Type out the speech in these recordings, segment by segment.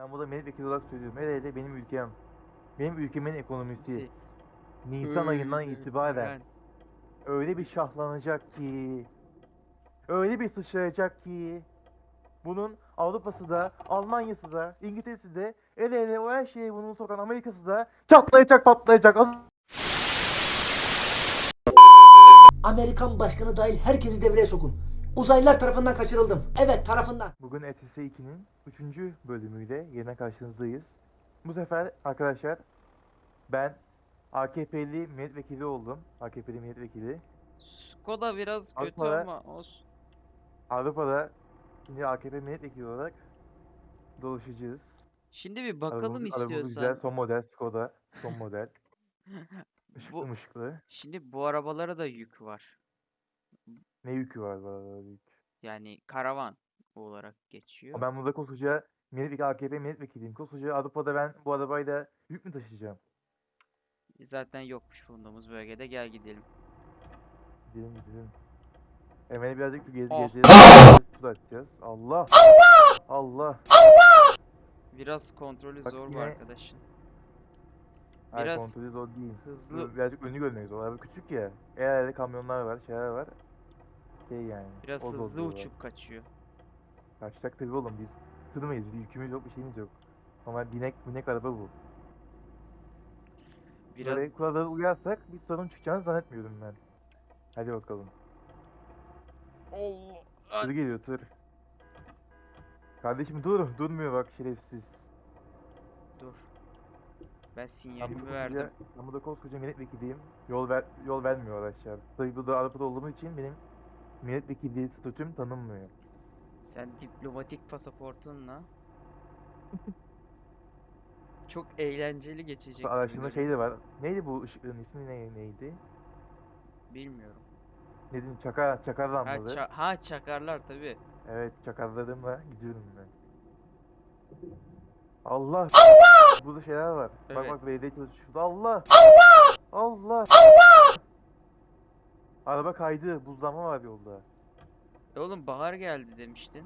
Ben burada milletvekili olarak söylüyorum. Hele hele benim ülkem. Benim ülkemin ekonomisi. Şey, Nisan ayından öyle itibaren ben- öyle bir şahlanacak ki. Öyle bir sıçrayacak ki. Bunun Avrupa'sı da, Almanya'sı da, İngiltere'si de, ele ele o her şeye bunu sokan Amerika'sı da çatlayacak patlayacak. Amerikan başkanı dahil herkesi devreye sokun. Uzaylılar tarafından kaçırıldım. Evet tarafından. Bugün ETS 2'nin 3. bölümüyle yeniden karşınızdayız. Bu sefer arkadaşlar ben AKP'li milletvekili oldum. AKP'li milletvekili. Skoda biraz kötü Avrupa'da- ama olsun. Avrupa'da şimdi AKP milletvekili olarak dolaşacağız. Şimdi bir bakalım Arabamız- arabamız güzel, istiyorsan. son model Skoda. Son model. Işıklı Bu- mışıklı. Şimdi bu arabalara da yük var. Ne yükü var bu arada yük. Yani karavan olarak geçiyor. Ben burada koskoca milletvekili AKP milletvekiliyim. Koskoca Avrupa'da ben bu arabayla yük mü taşıyacağım? Zaten yokmuş bulunduğumuz bölgede gel gidelim. Gidelim gidelim. Hemen birazcık bir gez Oh. gezeceğiz. Tur atacağız. Allah. Allah. Biraz kontrolü Bak zor bu yine arkadaşın. Hayır Biraz kontrolü zor değil. hızlı Birazcık önü görmek zor. Araba küçük ya. Herhalde kamyonlar var, şeyler var. Şey yani. biraz o hızlı uçup kaçıyor. Kaçacak tabii oğlum biz tırmayız. Bizim yükümüz yok, bir şeyimiz yok. Ama binek binek araba bu. Biraz Böyle kurallara uyarsak bir sorun çıkacağını zannetmiyorum ben. Hadi bakalım. Allah. Tır geliyor tır. Kardeşim dur, durmuyor bak şerefsiz. Dur. Ben Ben sinyalimi burada verdim. koskoca, ben burada koskoca milletvekiliyim. Yol ver, yol vermiyor araçlar. Tabii burada Avrupa'da olduğumuz için benim milletvekilliği statüm tanınmıyor. Sen diplomatik pasaportunla çok eğlenceli geçecek görünüyor. şey de var. Neydi bu ışıkların ismi ne, neydi? Bilmiyorum. Ne dedim? Çakar, çakar Ha, lambalı. ça- ha çakarlar tabi. Evet çakarlarımla gidiyorum ben. Allah! Burada şeyler var. Bak Evet. bak belediye çalışıyor. Şurada Allah! Allah! Araba kaydı. Buzlanma var yolda. E oğlum bahar geldi demiştin.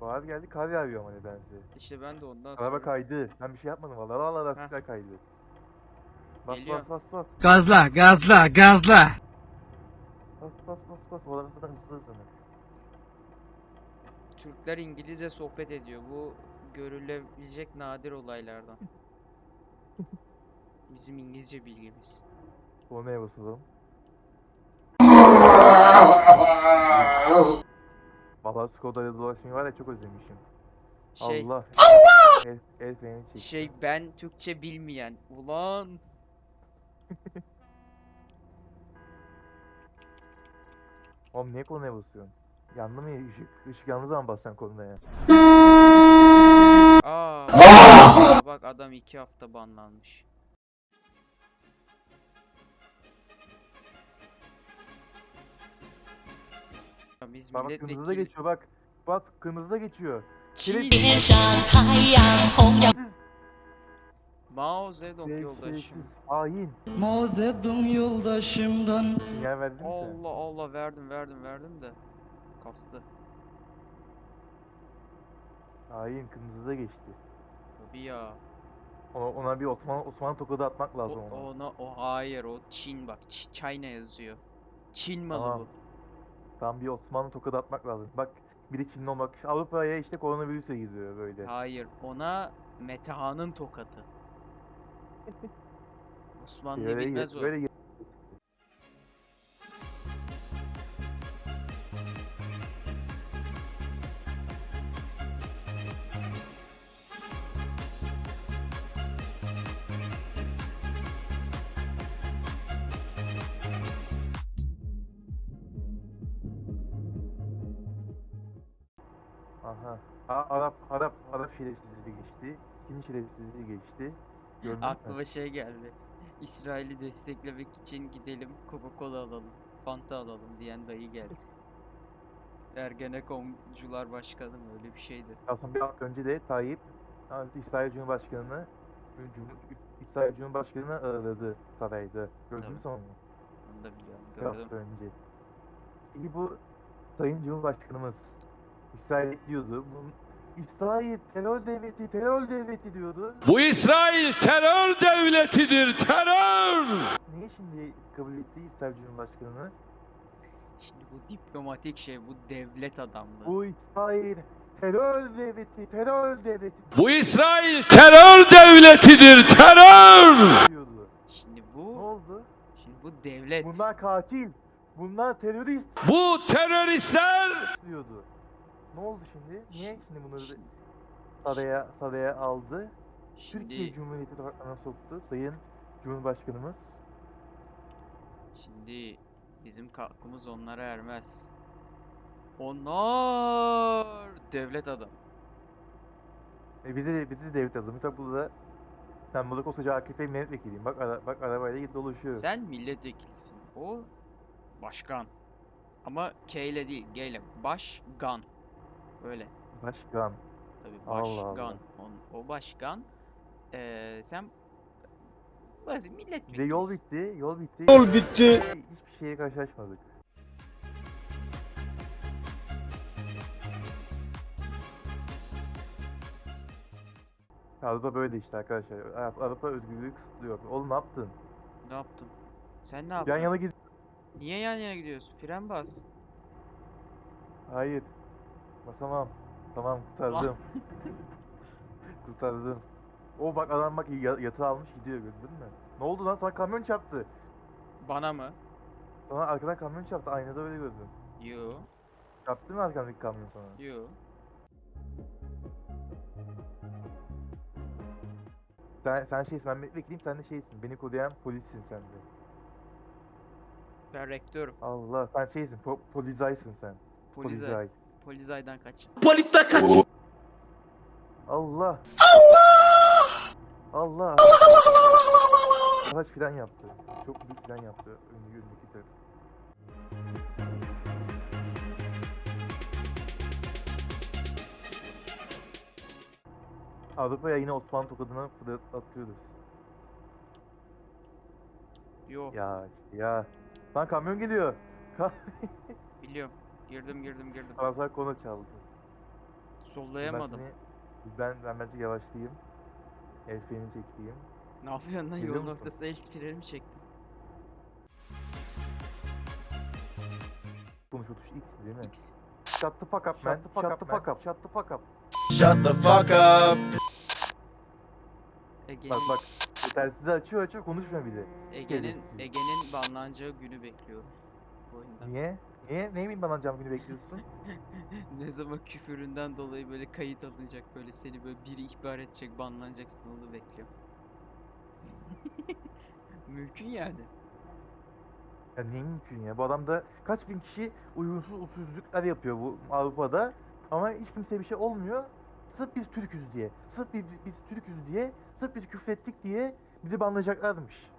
Bahar geldi kar yağıyor ama nedense. İşte ben de ondan Araba sonra. kaydı. Ben bir şey yapmadım vallahi. Vallahi lastikler kaydı. Bas Geliyor. bas bas bas. Gazla, gazla, gazla. Bas bas bas bas. Bu araba zaten hızlı hızlı. Türkler İngilizce sohbet ediyor. Bu görülebilecek nadir olaylardan. Bizim İngilizce bilgimiz. Kornaya basalım. Vallahi Skoda'yla dolaşmayı var ya çok özlemişim. Şey, Allah. El, el freni çek. şey ben Türkçe bilmeyen. Ulan. Oğlum niye kornaya basıyorsun? Yandı mı ışık? Işık yandığı zaman basacaksın kornaya. Aa. Bak adam iki hafta banlanmış. biz Bak kırmızıda milletvekili... geçiyor bak. Bak kırmızıda geçiyor. Çin. Siz Mao Zedong yoldaşım. Sevgisiz, hain. Mao Zedong yoldaşımdan. Sinyal verdin mi sen? Allah Allah verdim verdim verdim de. Kastı. Hain kırmızıda geçti. Tabii ya. Ona, ona bir Osman Osman tokadı atmak O, lazım ona. ona o hayır o Çin bak Ç- China yazıyor. Çin malı Tamam. bu. Tam bir Osmanlı tokadı atmak lazım. Bak bir de Çinli olmak. Avrupa'ya işte koronavirüsle gidiyor böyle. Hayır ona Metehan'ın tokatı. Osmanlı Böyle, bilmez o. böyle Aha. A- Arap Arap Arap şerefsizliği geçti. Çin şerefsizliği geçti. Gördün? Aklıma şey geldi. İsrail'i desteklemek için gidelim Coca-Cola alalım, Fanta alalım diyen dayı geldi. Ergenekoncular başkanı mı öyle bir şeydi. Sonra bir hafta önce de Tayyip ha, İsrail Cumhurbaşkanı'nı Cum- İsrail Cumhurbaşkanı'nı ağırladı sarayda. Gördün mü sen onu? Onu da biliyorum, Bir hafta gördüm. önce. Peki bu Sayın Cumhurbaşkanımız İsrail diyordu. İsrail terör devleti, terör devleti diyordu. Bu İsrail terör devletidir, terör! Niye şimdi kabul etti İsrail Cumhurbaşkanı? Şimdi bu diplomatik şey, bu devlet adamlığı. Bu İsrail terör devleti, terör devleti Bu İsrail terör devletidir, terör! diyordu. Şimdi Ne bu, oldu? şimdi bu devlet. Bunlar katil. Bunlar terörist Bu teröristler diyordu. Ne oldu şimdi? Niye şimdi bunları Şimdi- saraya, saraya aldı? Türkiye Şimdi, Cumhuriyeti topraklarına soktu Sayın Cumhurbaşkanımız. şimdi bizim kalkımız onlara ermez. Onlar devlet adam. E bizi de, bizi de devlet aldı. Mesela burada sen burada koskoca AKP milletvekiliyim. Bak ara, bak arabayla git dolaşıyor. Sen milletvekilisin. O başkan. Ama K ile değil, G ile. Başkan. Böyle. Başkan. Tabii Allah Allah. başkan. On- o başkan. Eee sen basit Bir de milletvekilisin. yol bitti. Yol bitti. Yol bitti. Hiçbir şeye karşılaşmadık. Avrupa böyle işte arkadaşlar. Avrupa- özgürlüğü kısıtlıyor. Oğlum ne yaptın? Ne yaptın? Sen ne Yan yaptın? yana git. Niye yan yana gidiyorsun? Fren bas. Hayır. Basamam. Tamam kurtardım. kurtardım. O bak adam bak ya- yatağı almış gidiyor gördün mü? Ne oldu lan sana kamyon çarptı. Bana mı? Sana arkadan kamyon çarptı. Aynada öyle gördüm. Yo. Çarptı mı arkandaki kamyon sana? Yo. Sen, sen şeysin ben milletvekiliyim sen de şeysin. Beni koruyan polissin sen de. Ben rektörüm. Allah sen şeysin po polizaysın sen. Polizay. Polizay. Polizaydan kaç. Polisler kaç. Allah. Allah. Araç fren yaptı. Çok büyük fren yaptı. Önü önündeki taraf. Avrupa'ya yine Osmanlı tokadına atıyoruz. Yo. Ya ya. Lan kamyon geliyor. Ka Biliyorum. Girdim girdim girdim. Fransız konu çaldı. Ben Sollayamadım. seni- Ben, ben bence yavaşlayayım. El freni çekeyim. Ne yapıyorsun lan? Geliyor Yol musun? noktası el frenimi çektim. Konuş otuş X değil mi? X. Shut the fuck up man. Shut the fuck up. Shut the fuck up. Shut the fuck up. Ege'nin Bak bak. Yetersiz açıyor açıyor konuşmuyor bile. Ege'nin. Ege'nin banlanacağı günü bekliyorum. Bu oyunda. Niye? Niye? Neyin bana cam günü bekliyorsun? ne zaman küfüründen dolayı böyle kayıt alınacak böyle seni böyle biri ihbar edecek banlanacaksın onu bekliyorum. Mümkün yani. Ya niye mümkün ya? Bu adamda kaç bin kişi uygunsuz usulsüzlükler yapıyor bu Avrupa'da. Ama hiç kimseye bir şey olmuyor. Sırf biz Türk'üz diye. Sırf biz, biz Türk'üz diye. Sırf biz küfrettik diye bizi banlayacaklarmış.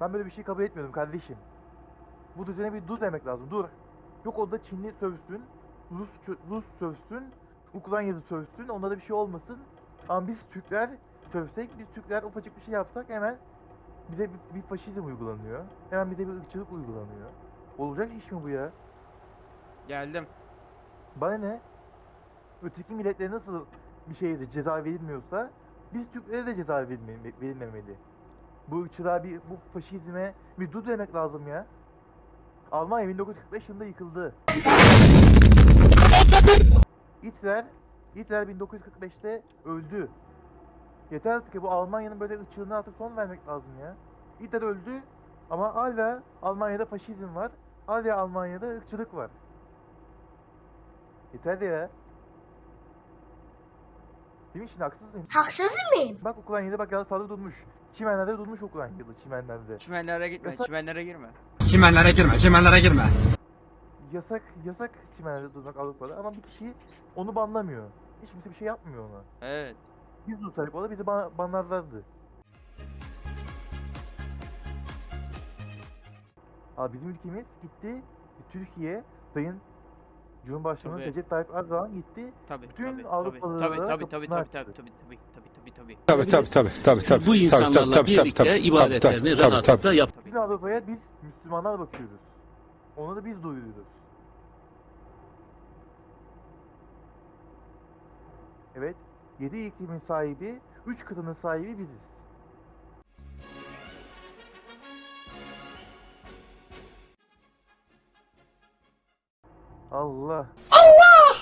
Ben böyle bir şey kabul etmiyorum kardeşim. Bu düzene bir dur demek lazım. Dur. Yok orada Çinli sövsün. Rus, Rus sövsün. Ukraynalı sövsün. Onlara bir şey olmasın. Ama biz Türkler sövsek, biz Türkler ufacık bir şey yapsak hemen bize bir, bir faşizm uygulanıyor. Hemen bize bir ırkçılık uygulanıyor. Olacak iş mi bu ya? Geldim. Bana ne? Öteki milletlere nasıl bir şeye ceza verilmiyorsa biz Türklere de ceza verilme- verilmemeli. Bu ırkçılığa bir, bu faşizme bir dur demek lazım ya. Almanya 1945 yılında yıkıldı. Hitler, Hitler 1945'te öldü. Yeter artık ki bu Almanya'nın böyle ırkçılığına artık son vermek lazım ya. Hitler öldü ama hala Almanya'da faşizm var. Hala Almanya'da ırkçılık var. Yeter ya. Değil mi şimdi haksız mıyım? Haksız mıyım? Bak Ukrayna'da bak saldırı durmuş. Çimenlerde durmuş Ukrayna'da çimenlerde. Çimenlere gitme, Yasak- çimenlere girme. Çimenlere girme, çimenlere girme. Yasak yasak çimenlerde durmak Avrupa'da ama bir kişi onu banlamıyor. Hiç kimse bir şey yapmıyor ona. Evet. Biz dursaydık o da bizi ban banlarlardı. Abi bizim ülkemiz gitti Türkiye Sayın Cumhurbaşkanı Tabii. Recep Tayyip Erdoğan gitti. Tabii Bütün tabii tabii. Avrupalılara Tabii tabii tabii tabii tabii tabii tabii tabii tabii tabii. Tabii tabii tabii tabii tabii. Bu insanlarla tabii, tabii, birlikte tabii, ibadetlerini tabii, tabii, rahatlıkla tabii. yap. Bütün Avrupa'ya biz Müslümanlar bakıyoruz. Onu da biz duyuruyoruz. Evet. 7 iklimin sahibi, 3 kıtanın sahibi biziz. Allah. Allah!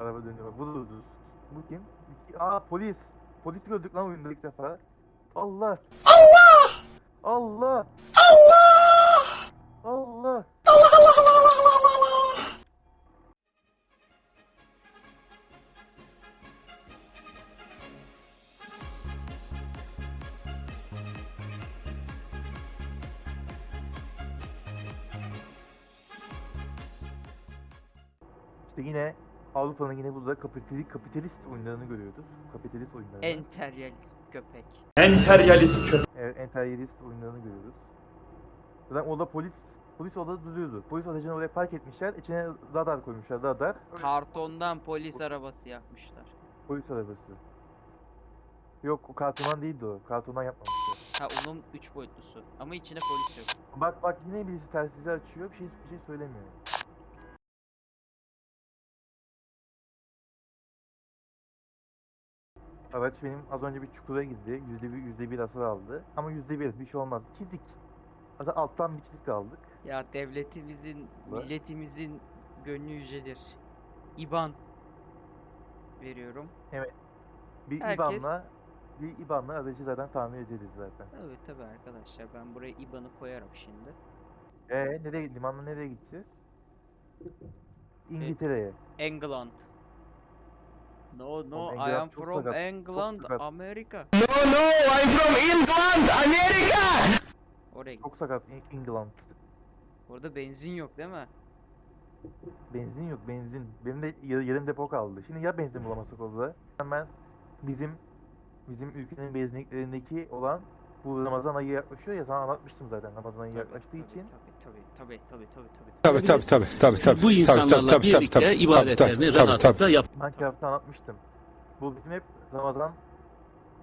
Araba dönüyor. Bu da. Bu kim? Aa polis. Polis gördük lan oyunda ilk defa. Allah. Kapitalist, kapitalist oyunlarını görüyoruz. Kapitalist oyunlarını. Enteryalist köpek. Evet, emperyalist oyunlarını görüyoruz. Zaten orada polis polis orada duruyordu. Polis aracını oraya park etmişler. İçine radar koymuşlar. Radar. Kartondan polis arabası yapmışlar. Polis arabası. Yok o kartondan değildi o. Kartondan yapmamışlar. Ha onun 3 boyutlusu. Ama içinde polis yok. Bak bak yine birisi telsizi açıyor. Bir şey bir şey söylemiyor. Araç benim az önce bir çukura girdi. Yüzde bir, yüzde bir hasar aldı. Ama yüzde bir bir şey olmaz. Çizik. Zaten alttan bir çizik aldık. Ya devletimizin, Bak. milletimizin gönlü yücedir. İban veriyorum. Bir Herkes- IBAN'la bir IBAN'la aracı zaten tahmin ederiz zaten. Evet tabi arkadaşlar ben buraya IBAN'ı koyarım şimdi. Ee nereye limanla nereye gideceğiz? İngiltere'ye. England. No no I England am çok from sakat, England, sakat. Amerika. Oraya git. Çok sakat İ- England. Orada benzin yok değil mi? Benzin yok benzin. Benim de ya- yarım depo kaldı. Şimdi ya benzin bulamasak orada. Hemen bizim bizim ülkenin benzinliklerindeki olan bu Ramazan ayı yaklaşıyor ya sana anlatmıştım zaten Ramazan ayı Tabii, yaklaştığı tabii, için. Tabii tabii tabii tabii tabii tabii. Tabii tabii tabii tabii tabii. Bu insanlarla birlikte ibadetlerini rahatlıkla yap. Minecraft'ta anlatmıştım. Bu bizim hep Ramazan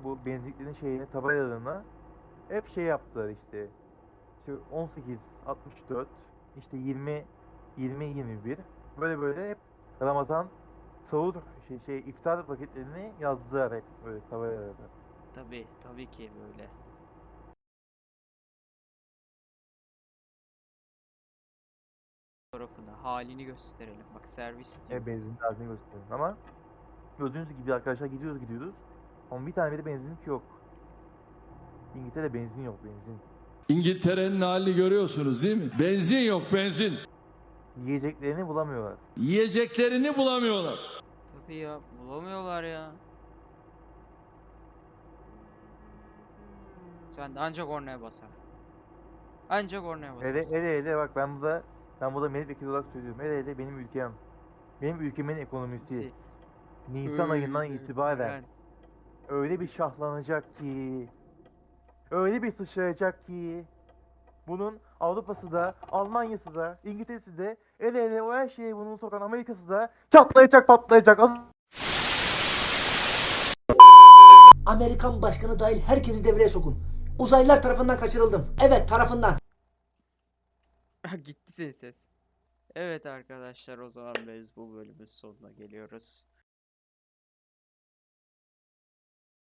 bu benzinliklerin şeyine tabelalarına hep şey yaptılar işte. İşte 18 64 işte 20 20 21 böyle böyle hep Ramazan sahur şey, şey iftar vakitlerini yazdılar hep böyle tabelalarda. Tabii tabii ki böyle. Fotoğrafını, halini gösterelim. Bak servis diyor. E, benzin halini gösteriyorum ama gördüğünüz gibi arkadaşlar gidiyoruz gidiyoruz. Ama bir tane bile benzinlik yok. İngiltere'de benzin yok benzin. İngiltere'nin halini görüyorsunuz değil mi? Benzin yok benzin. Yiyeceklerini bulamıyorlar. Yiyeceklerini bulamıyorlar. Tabii ya bulamıyorlar ya. Sen de ancak ornaya basar. Ancak ornaya basar. Hele hele hele bak ben burada ben burada milletvekili olarak söylüyorum. Hele hele benim ülkem. Benim ülkemin ekonomisi. Nisan ayından itibaren öyle bir şahlanacak ki öyle bir sıçrayacak ki bunun Avrupa'sı da Almanya'sı da İngiltere'si de ele ele o her şeye bunun sokan Amerika'sı da çatlayacak patlayacak. Az- Amerikan başkanı dahil herkesi devreye sokun. Uzaylılar tarafından kaçırıldım. Evet tarafından. Gitti senin ses. Evet arkadaşlar o zaman biz bu bölümün sonuna geliyoruz.